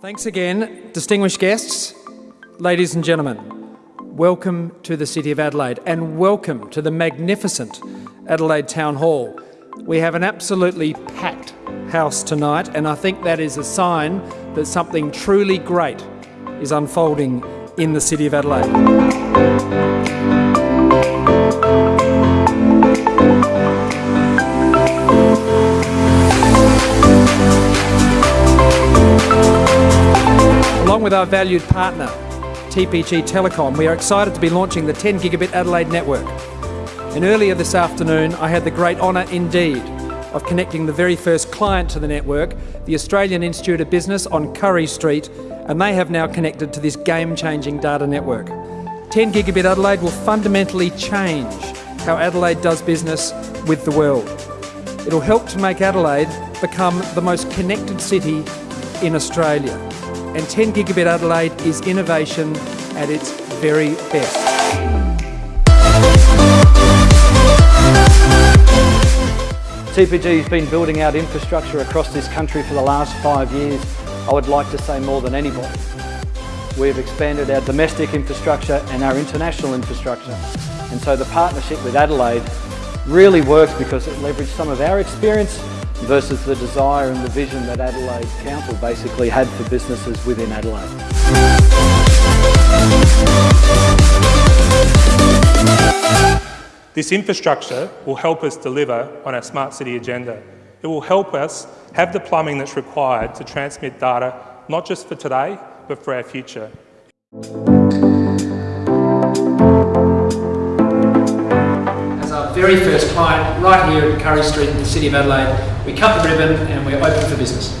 Thanks again, distinguished guests, ladies and gentlemen. Welcome to the City of Adelaide and welcome to the magnificent Adelaide Town Hall. We have an absolutely packed house tonight and I think that is a sign that something truly great is unfolding in the City of Adelaide. Along with our valued partner, TPG Telecom, we are excited to be launching the 10 gigabit Adelaide network. And earlier this afternoon, I had the great honour indeed of connecting the very first client to the network, the Australian Institute of Business on Currie Street, and they have now connected to this game-changing data network. 10 gigabit Adelaide will fundamentally change how Adelaide does business with the world. It'll help to make Adelaide become the most connected city in Australia and 10 gigabit Adelaide is innovation at its very best. TPG has been building out infrastructure across this country for the last five years. I would like to say more than anybody. We've expanded our domestic infrastructure and our international infrastructure. And so the partnership with Adelaide really works because it leveraged some of our experience versus the desire and the vision that Adelaide Council basically had for businesses within Adelaide. This infrastructure will help us deliver on our Smart City agenda. It will help us have the plumbing that's required to transmit data, not just for today, but for our future. Very first client right here at Currie Street in the City of Adelaide. We cut the ribbon and we're open for business.